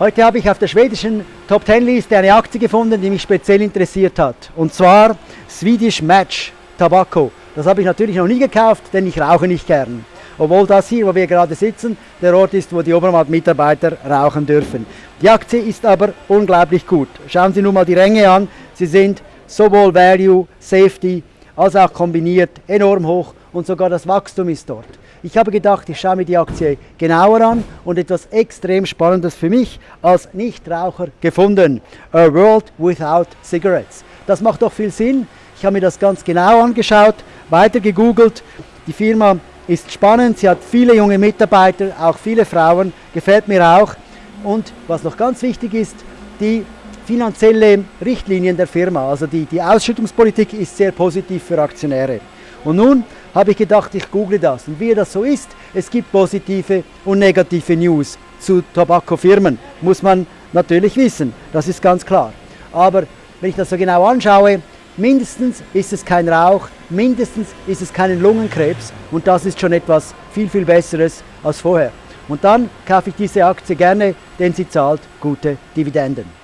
Heute habe ich auf der schwedischen Top Ten Liste eine Aktie gefunden, die mich speziell interessiert hat. Und zwar Swedish Match Tobacco. Das habe ich natürlich noch nie gekauft, denn ich rauche nicht gern. Obwohl das hier, wo wir gerade sitzen, der Ort ist, wo die Obermatt-Mitarbeiter rauchen dürfen. Die Aktie ist aber unglaublich gut. Schauen Sie nun mal die Ränge an. Sie sind sowohl Value, Safety als auch kombiniert enorm hoch und sogar das Wachstum ist dort. Ich habe gedacht, ich schaue mir die Aktie genauer an und etwas extrem Spannendes für mich als Nichtraucher gefunden. A World Without Cigarettes. Das macht doch viel Sinn. Ich habe mir das ganz genau angeschaut, weiter gegoogelt. Die Firma ist spannend, sie hat viele junge Mitarbeiter, auch viele Frauen, gefällt mir auch. Und was noch ganz wichtig ist, die finanzielle Richtlinien der Firma, also die, die Ausschüttungspolitik ist sehr positiv für Aktionäre. Und nun habe ich gedacht, ich google das. Und wie das so ist, es gibt positive und negative News zu Tabakofirmen. Muss man natürlich wissen, das ist ganz klar. Aber wenn ich das so genau anschaue, mindestens ist es kein Rauch, mindestens ist es keinen Lungenkrebs und das ist schon etwas viel, viel Besseres als vorher. Und dann kaufe ich diese Aktie gerne, denn sie zahlt gute Dividenden.